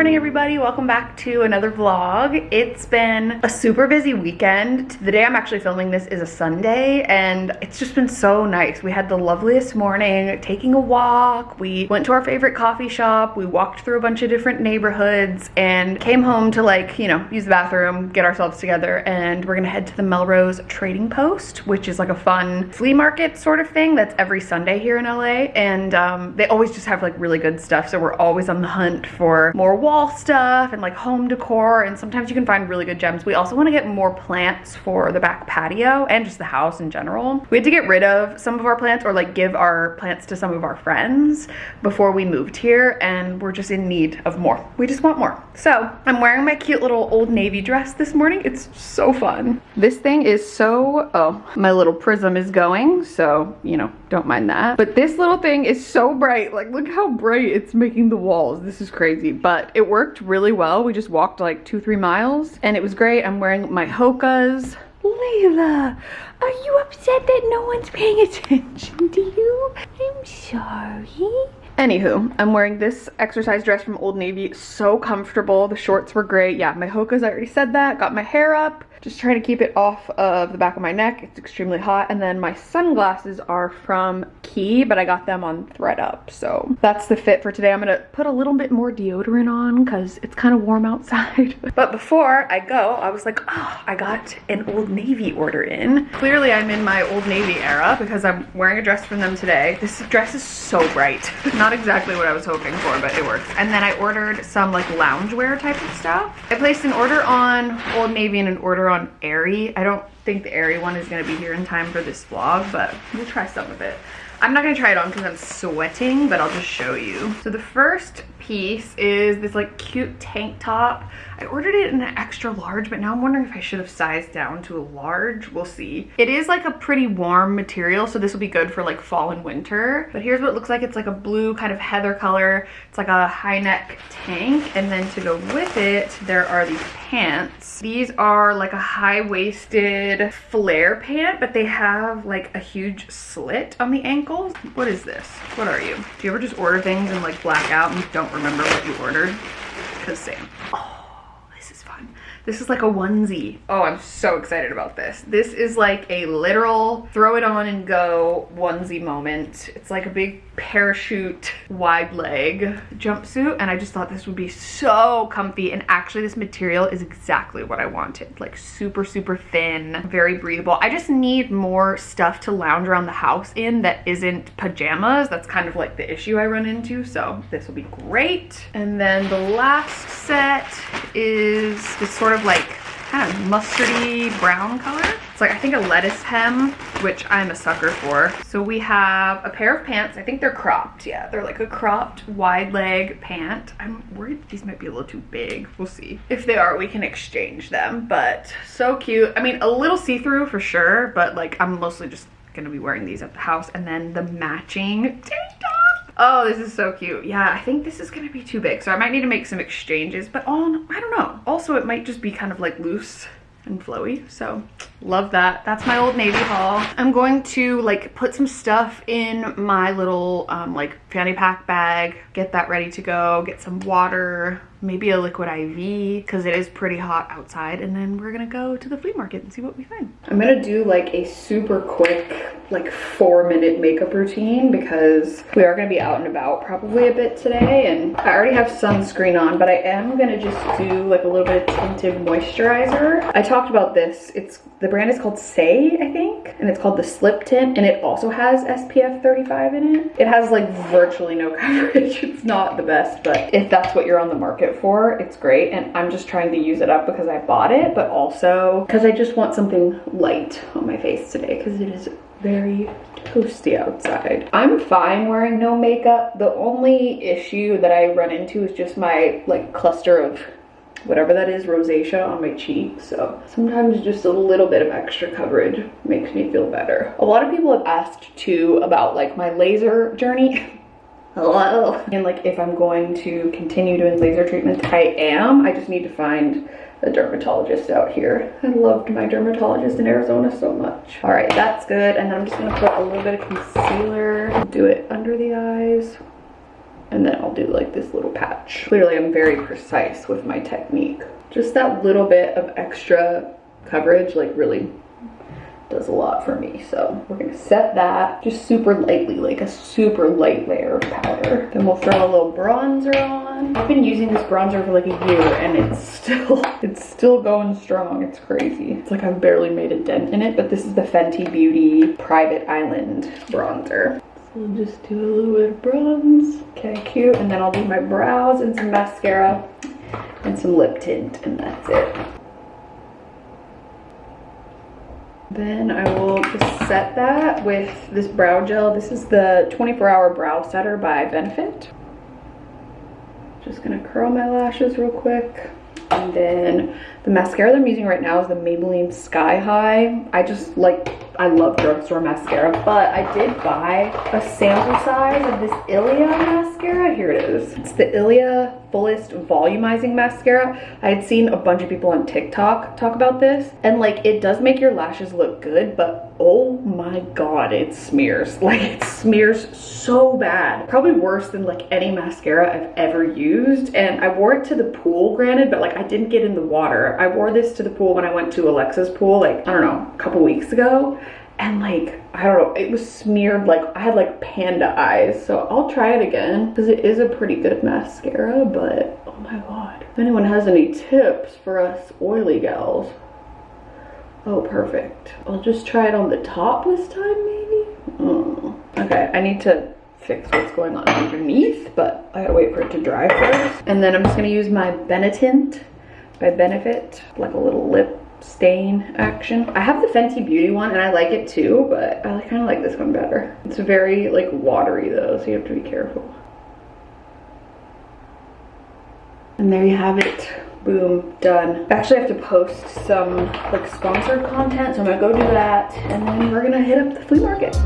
morning everybody. Welcome back to another vlog. It's been a super busy weekend. The day i'm actually filming this is a sunday and it's just been so nice. We had the loveliest morning taking a walk. We went to our favorite coffee shop. We walked through a bunch of different neighborhoods and came home to like you know use the bathroom get ourselves together and we're gonna head to the melrose trading post which is like a fun flea market sort of thing that's every sunday here in la and um, they always just have like really good stuff so we're always on the hunt for more wall stuff and like home decor and sometimes you can find really good gems. We also want to get more plants for the back patio and just the house in general. We had to get rid of some of our plants or like give our plants to some of our friends before we moved here and we're just in need of more. We just want more. So I'm wearing my cute little Old Navy dress this morning. It's so fun. This thing is so, oh, my little prism is going. So, you know, don't mind that. But this little thing is so bright. Like, look how bright it's making the walls. This is crazy but it worked really well. We just walked like two, three miles and it was great. I'm wearing my Hoka's. Layla, are you upset that no one's paying attention to you? I'm sorry. Anywho, I'm wearing this exercise dress from Old Navy. So comfortable. The shorts were great. Yeah, my Hoka's, I already said that. Got my hair up. Just trying to keep it off of the back of my neck. It's extremely hot. And then my sunglasses are from Quay, but I got them on thredUP. So that's the fit for today. I'm gonna put a little bit more deodorant on because it's kind of warm outside. but before I go, I was like, oh, I got an Old Navy order in. Clearly I'm in my Old Navy era because I'm wearing a dress from them today. This dress is so bright. Not exactly what I was hoping for, but it works. And then I ordered some like loungewear type of stuff. I placed an order on Old Navy and an order on Aerie. I don't think the Aerie one is gonna be here in time for this vlog, but we'll try some of it. I'm not gonna try it on because I'm sweating, but I'll just show you. So the first piece is this like cute tank top. I ordered it in an extra large, but now I'm wondering if I should have sized down to a large. We'll see. It is like a pretty warm material, so this will be good for like fall and winter. But here's what it looks like. It's like a blue kind of heather color. It's like a high neck tank. And then to go with it, there are these pants. These are like a high-waisted flare pant, but they have like a huge slit on the ankles. What is this? What are you? Do you ever just order things and like black out and don't remember what you ordered because same. Oh. This is like a onesie. Oh, I'm so excited about this. This is like a literal throw it on and go onesie moment. It's like a big parachute wide leg jumpsuit and I just thought this would be so comfy and actually this material is exactly what I wanted. Like super, super thin, very breathable. I just need more stuff to lounge around the house in that isn't pajamas. That's kind of like the issue I run into. So this will be great. And then the last set is this sort of like kind of mustardy brown color. It's like, I think a lettuce hem, which I'm a sucker for. So we have a pair of pants. I think they're cropped. Yeah, they're like a cropped wide leg pant. I'm worried these might be a little too big. We'll see. If they are, we can exchange them, but so cute. I mean, a little see-through for sure, but like I'm mostly just gonna be wearing these at the house. And then the matching tank Oh, this is so cute. Yeah, I think this is gonna be too big. So I might need to make some exchanges, but on, I don't know. Also, it might just be kind of like loose and flowy. So love that. That's my old Navy haul. I'm going to like put some stuff in my little um, like fanny pack bag, get that ready to go, get some water, maybe a liquid IV because it is pretty hot outside and then we're gonna go to the flea market and see what we find. I'm gonna do like a super quick like four minute makeup routine because we are gonna be out and about probably a bit today and I already have sunscreen on but I am gonna just do like a little bit of tinted moisturizer. I talked about this. It's the brand is called Saie, I think, and it's called the Slip Tint and it also has SPF 35 in it. It has like virtually no coverage. It's not the best but if that's what you're on the market for. It's great and I'm just trying to use it up because I bought it, but also because I just want something light on my face today because it is very toasty outside. I'm fine wearing no makeup. The only issue that I run into is just my like cluster of whatever that is, rosacea on my cheek. So sometimes just a little bit of extra coverage makes me feel better. A lot of people have asked too about like my laser journey. hello and like if i'm going to continue doing laser treatments i am i just need to find a dermatologist out here i loved my dermatologist in arizona so much all right that's good and then i'm just gonna put a little bit of concealer do it under the eyes and then I'll do like this little patch. Clearly I'm very precise with my technique. Just that little bit of extra coverage like really does a lot for me. So we're gonna set that just super lightly, like a super light layer of powder. Then we'll throw a little bronzer on. I've been using this bronzer for like a year and it's still, it's still going strong. It's crazy. It's like I've barely made a dent in it, but this is the Fenty Beauty Private Island bronzer. So we'll just do a little bit of bronze. Okay, cute. And then I'll do my brows and some mascara and some lip tint and that's it. Then I will just set that with this brow gel. This is the 24 hour brow setter by Benefit. Just gonna curl my lashes real quick. And then the mascara that I'm using right now is the Maybelline Sky High. I just like, I love drugstore mascara, but I did buy a sample size of this Ilia mascara. Here it is. It's the Ilia Fullest Volumizing Mascara. I had seen a bunch of people on TikTok talk about this, and like it does make your lashes look good, but oh my god, it smears. Like it smears so bad. Probably worse than like any mascara I've ever used. And I wore it to the pool, granted, but like I didn't get in the water. I wore this to the pool when I went to Alexa's pool, like, I don't know, a couple weeks ago. And like, I don't know, it was smeared like, I had like panda eyes. So I'll try it again because it is a pretty good mascara, but oh my God. If anyone has any tips for us oily gals, oh, perfect. I'll just try it on the top this time, maybe? Mm. Okay, I need to fix what's going on underneath, but I gotta wait for it to dry first. And then I'm just gonna use my Benetint by Benefit, like a little lip stain action. I have the Fenty Beauty one and I like it too, but I kind of like this one better. It's very like watery though, so you have to be careful. And there you have it. Boom, done. I actually have to post some like sponsored content, so I'm gonna go do that and then we're gonna hit up the flea market.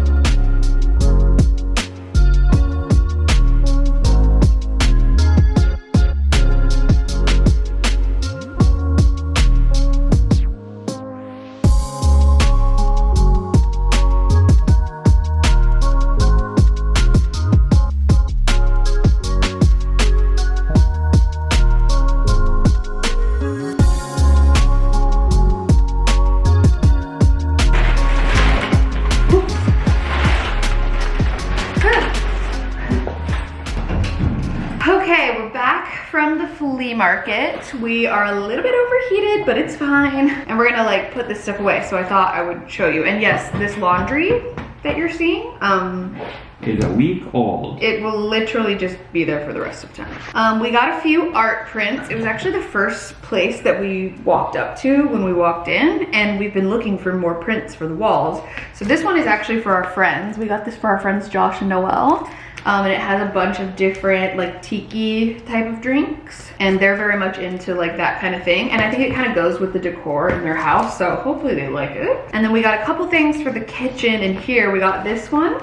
Market. We are a little bit overheated, but it's fine. And we're gonna like put this stuff away. So I thought I would show you. And yes, this laundry that you're seeing, um, is a week old. it will literally just be there for the rest of time. Um, we got a few art prints. It was actually the first place that we walked up to when we walked in and we've been looking for more prints for the walls. So this one is actually for our friends. We got this for our friends Josh and Noel. Um, and it has a bunch of different like tiki type of drinks and they're very much into like that kind of thing and I think it kind of goes with the decor in their house so hopefully they like it. And then we got a couple things for the kitchen and here we got this one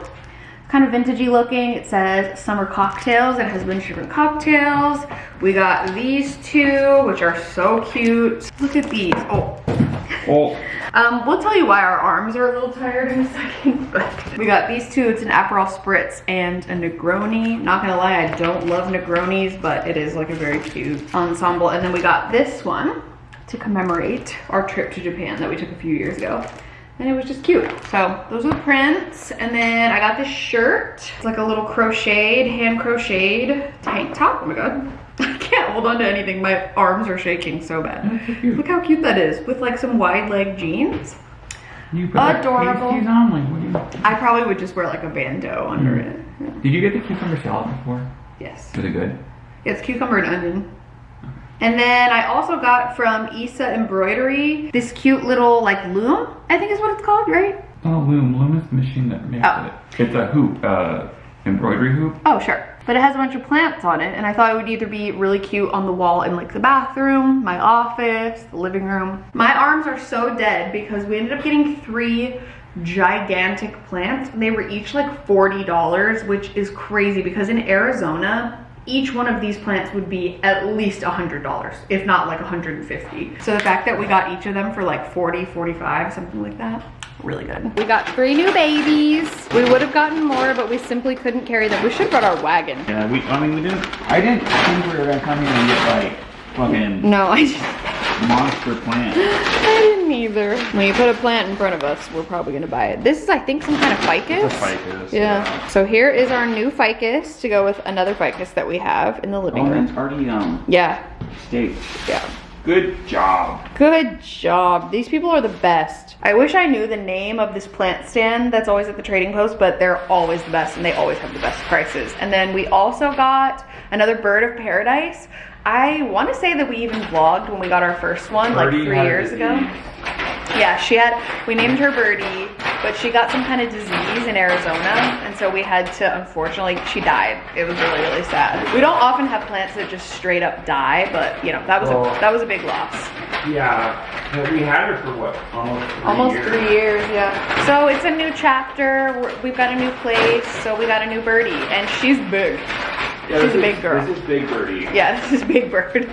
kind of vintagey looking. It says summer cocktails. It has bunch of different cocktails. We got these two, which are so cute. Look at these. Oh. Oh, Um, we'll tell you why our arms are a little tired in a second, but we got these two. It's an Aperol Spritz and a Negroni. Not gonna lie, I don't love Negronis, but it is like a very cute ensemble. And then we got this one to commemorate our trip to Japan that we took a few years ago. And it was just cute. So those are the prints. And then I got this shirt. It's like a little crocheted, hand crocheted tank top. Oh my God. I can't hold on to anything. My arms are shaking so bad. so. Look how cute that is with like some wide leg jeans. You put Adorable. pasties on, like you? I probably would just wear like a bandeau under it. Did you get the cucumber salad before? Yes. Was it good? Yeah, It's cucumber and onion. And then I also got from Issa Embroidery this cute little like loom, I think is what it's called, right? Oh, Loom. Loom is the machine that makes Oh. it. It's a hoop, uh, embroidery hoop. Oh, sure. But it has a bunch of plants on it, and I thought it would either be really cute on the wall in like the bathroom, my office, the living room. My arms are so dead because we ended up getting three gigantic plants. They were each like $40, which is crazy because in Arizona, each one of these plants would be at least $100, if not like 150. So the fact that we got each of them for like 40, 45, something like that, Really good. We got three new babies. We would have gotten more, but we simply couldn't carry them. We should have brought our wagon. Yeah, we, I mean, we didn't, I didn't think we were gonna come here and get like fucking No, I just, monster plant. I didn't either. When you put a plant in front of us, we're probably gonna buy it. This is, I think, some kind of ficus. ficus. Yeah. So here is our new ficus to go with another ficus that we have in the living Oh, room. it's already, um, Yeah, staked. yeah. Good job. Good job. These people are the best. I wish I knew the name of this plant stand that's always at the trading post, but they're always the best and they always have the best prices. And then we also got another bird of paradise. I want to say that we even vlogged when we got our first one like three years ago. Disease. Yeah, she had, we named her Birdie, but she got some kind of disease in Arizona. And so we had to, unfortunately, she died. It was really, really sad. We don't often have plants that just straight up die, but you know, that was Well- a, that was a big loss. Yeah, we had her for what, almost three Almost years? three years, yeah. So it's a new chapter. We're, we've got a new place. So we got a new birdie, and she's big. Yeah, She's this a is- big girl. This is Big Birdie. Yeah, this is Big Bird.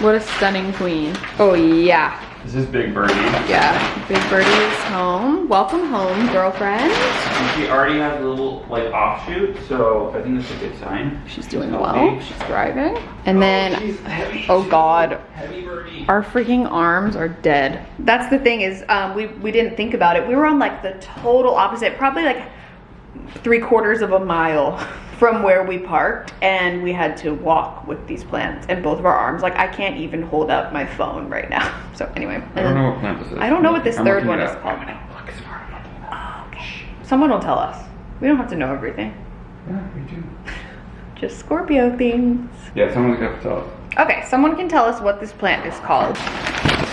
what a stunning queen. Oh yeah, This is Big Birdie. yeah. Big Birdie is home. Welcome home, girlfriend. And she already has a little, like, offshoot, so I think that's a good sign. She's doing Healthy. well. She's thriving. And then, heavy. oh God, Heavy our freaking arms are dead. That's the thing is, um, we we didn't think about it. We were on like the total opposite, probably like three quarters of a mile from where we parked, and we had to walk with these plants and both of our arms. Like I can't even hold up my phone right now. So anyway, I don't know what plant this is. I don't know what this I'm third one is called. I'm gonna look smart about it. Okay. Someone will tell us. We don't have to know everything. Yeah, me too. Just Scorpio things. Yeah, someone's got to tell us. Okay, someone can tell us what this plant is called.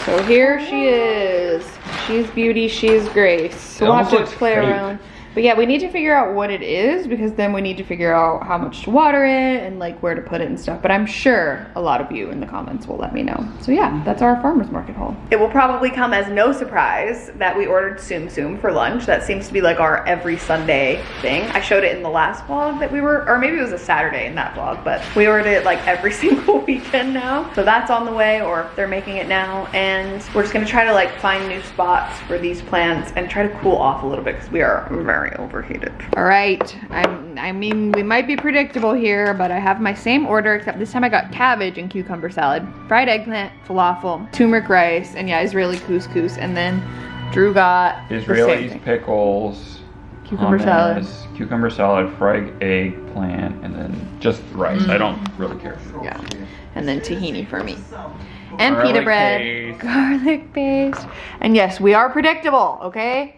So here she is. She's beauty, she's grace. We'll have to play fake. around. But yeah, we need to figure out what it is because then we need to figure out how much to water it and like where to put it and stuff. But I'm sure a lot of you in the comments will let me know. So yeah, that's our farmer's market haul. It will probably come as no surprise that we ordered Tsum Tsum for lunch. That seems to be like our every Sunday thing. I showed it in the last vlog that we were, or maybe it was a Saturday in that vlog, but we ordered it like every single weekend now. So that's on the way or they're making it now. And we're just gonna try to like find new spots for these plants and try to cool off a little bit because we are very overheated. All right, I'm, I mean, we might be predictable here, but I have my same order except this time I got cabbage and cucumber salad, fried eggplant, falafel, turmeric rice, and yeah, Israeli couscous. And then Drew got the same Israelis, thing. pickles, Cucumber salad. cucumber salad, fried eggplant, and then just rice. I mm. don't really care. Yeah. And then tahini for me. And Garlic pita bread. paste. Garlic paste. And yes, we are predictable, okay?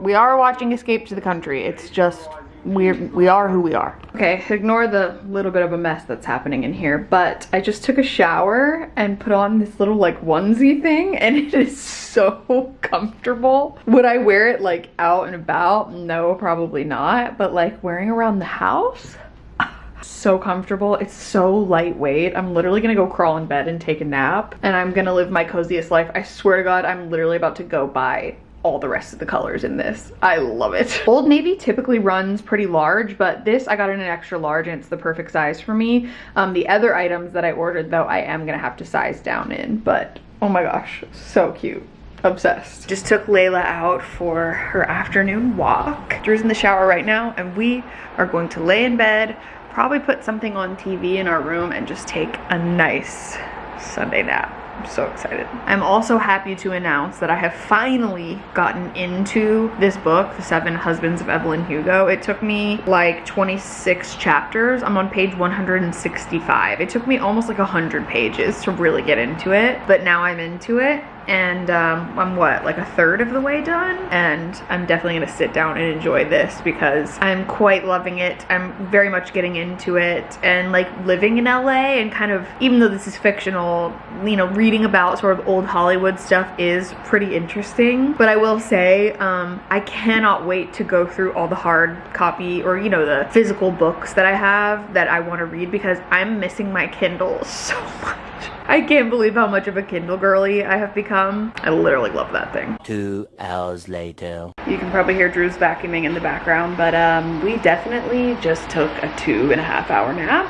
We are watching Escape to the Country. It's just we're we are who we are. Okay, ignore the little bit of a mess that's happening in here, but I just took a shower and put on this little like onesie thing and it is so comfortable. Would I wear it like out and about? No, probably not, but like wearing around the house? so comfortable. It's so lightweight. I'm literally gonna go crawl in bed and take a nap and I'm gonna live my coziest life. I swear to God, I'm literally about to go buy all the rest of the colors in this. I love it. Old Navy typically runs pretty large, but this I got in an extra large and it's the perfect size for me. Um, the other items that I ordered though, I am gonna have to size down in, but oh my gosh, so cute obsessed. Just took Layla out for her afternoon walk. Drew's in the shower right now and we are going to lay in bed, probably put something on TV in our room and just take a nice Sunday nap. I'm so excited. I'm also happy to announce that I have finally gotten into this book, The Seven Husbands of Evelyn Hugo. It took me like 26 chapters. I'm on page 165. It took me almost like 100 pages to really get into it, but now I'm into it and um, I'm what, like a third of the way done? And I'm definitely gonna sit down and enjoy this because I'm quite loving it. I'm very much getting into it and like living in LA and kind of, even though this is fictional, you know, reading about sort of old Hollywood stuff is pretty interesting. But I will say, um, I cannot wait to go through all the hard copy or, you know, the physical books that I have that I wanna read because I'm missing my Kindle so much. I can't believe how much of a Kindle girly I have become. I literally love that thing. Two hours later. You can probably hear Drew's vacuuming in the background, but um, we definitely just took a two and a half hour nap.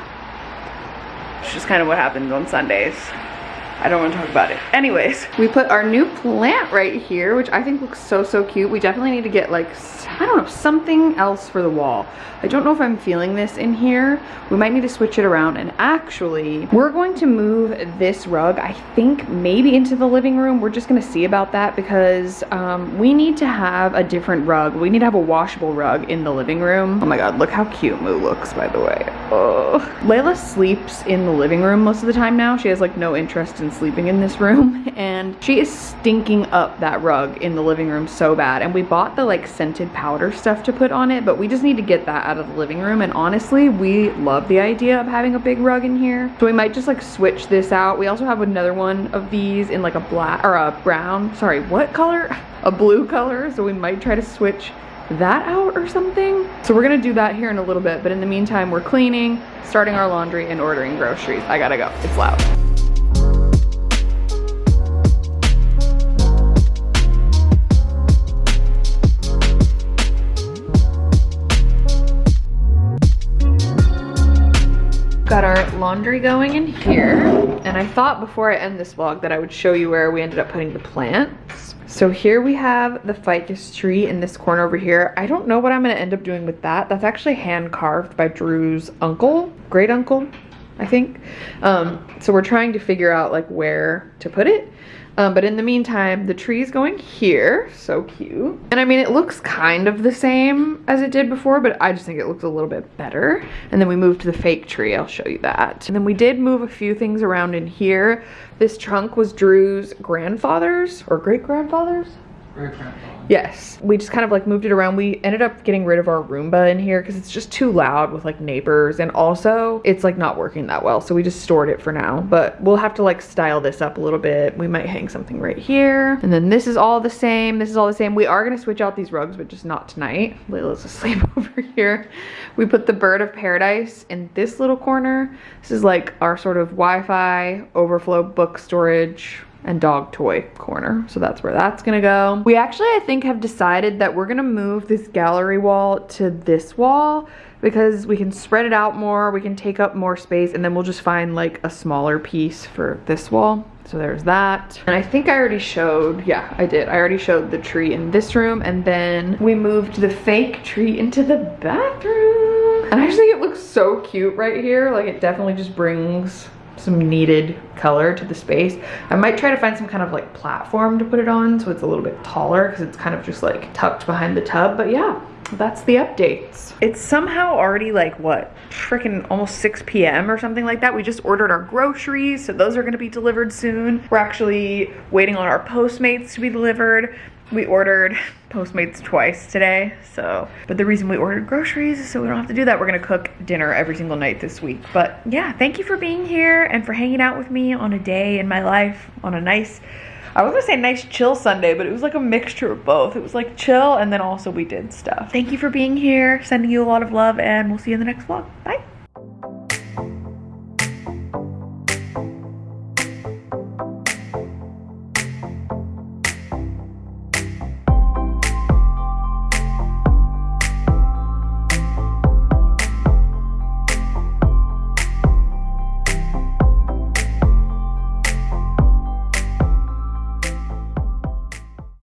It's just kind of what happens on Sundays. I don't want to talk about it. Anyways, we put our new plant right here, which I think looks so, so cute. We definitely need to get like, I don't know, something else for the wall. I don't know if I'm feeling this in here. We might need to switch it around. And actually, we're going to move this rug, I think maybe into the living room. We're just gonna see about that because um, we need to have a different rug. We need to have a washable rug in the living room. Oh my God, look how cute Moo looks, by the way. Oh. Layla sleeps in the living room most of the time now. She has like no interest in sleeping in this room and she is stinking up that rug in the living room so bad. And we bought the like scented powder stuff to put on it, but we just need to get that out of the living room. And honestly, we love the idea of having a big rug in here. So we might just like switch this out. We also have another one of these in like a black or a brown, sorry, what color? A blue color. So we might try to switch that out or something. So we're gonna do that here in a little bit, but in the meantime, we're cleaning, starting our laundry, and ordering groceries. I gotta go, it's loud. Laundry going in here and I thought before I end this vlog that I would show you where we ended up putting the plants. So here we have the ficus tree in this corner over here. I don't know what I'm gonna end up doing with that. That's actually hand carved by Drew's uncle great uncle I think um, so we're trying to figure out like where to put it um, but in the meantime, the tree is going here. So cute. And I mean, it looks kind of the same as it did before, but I just think it looks a little bit better. And then we moved to the fake tree. I'll show you that. And then we did move a few things around in here. This trunk was Drew's grandfather's or great grandfather's. Great grandfather. Yes, we just kind of like moved it around. We ended up getting rid of our Roomba in here because it's just too loud with like neighbors and also it's like not working that well. So we just stored it for now, but we'll have to like style this up a little bit. We might hang something right here. And then this is all the same. This is all the same. We are going to switch out these rugs, but just not tonight. Layla's asleep over here. We put the bird of paradise in this little corner. This is like our sort of Wi-Fi overflow book storage and dog toy corner. So that's where that's gonna go. We actually, I think, have decided that we're gonna move this gallery wall to this wall because we can spread it out more, we can take up more space, and then we'll just find like a smaller piece for this wall. So there's that. And I think I already showed, yeah, I did. I already showed the tree in this room, and then we moved the fake tree into the bathroom. And I just think it looks so cute right here. Like it definitely just brings some needed color to the space. I might try to find some kind of like platform to put it on so it's a little bit taller because it's kind of just like tucked behind the tub. But yeah, that's the updates. It's somehow already like what, freaking almost 6 p.m. or something like that. We just ordered our groceries, so those are gonna be delivered soon. We're actually waiting on our Postmates to be delivered. We ordered Postmates twice today, so. But the reason we ordered groceries is so we don't have to do that. We're gonna cook dinner every single night this week. But yeah, thank you for being here and for hanging out with me on a day in my life on a nice I was gonna say nice chill Sunday, but it was like a mixture of both. It was like chill and then also we did stuff. Thank you for being here, sending you a lot of love, and we'll see you in the next vlog. Bye.